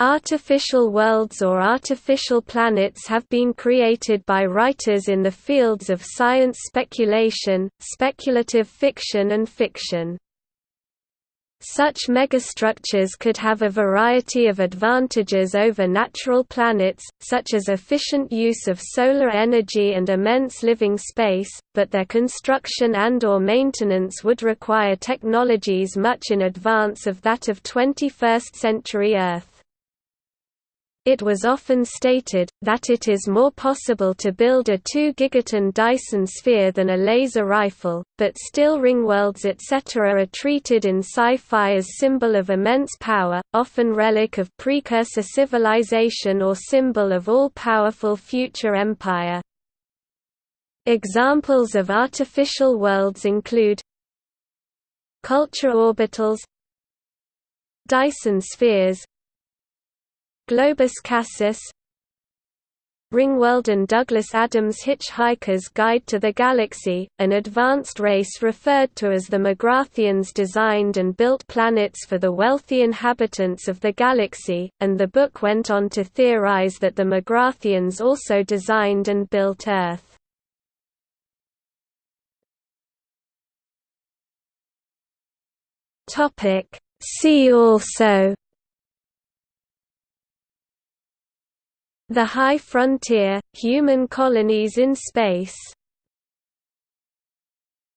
Artificial worlds or artificial planets have been created by writers in the fields of science speculation, speculative fiction and fiction. Such megastructures could have a variety of advantages over natural planets, such as efficient use of solar energy and immense living space, but their construction and or maintenance would require technologies much in advance of that of 21st-century Earth. It was often stated, that it is more possible to build a 2 gigaton Dyson sphere than a laser rifle, but still ringworlds etc. are treated in sci-fi as symbol of immense power, often relic of precursor civilization or symbol of all-powerful future empire. Examples of artificial worlds include Culture orbitals Dyson spheres Globus Cassis Ringworld and Douglas Adams' Hitchhiker's Guide to the Galaxy, an advanced race referred to as the Magratheans designed and built planets for the wealthy inhabitants of the galaxy, and the book went on to theorize that the Magratheans also designed and built Earth. See also the High Frontier – Human colonies in space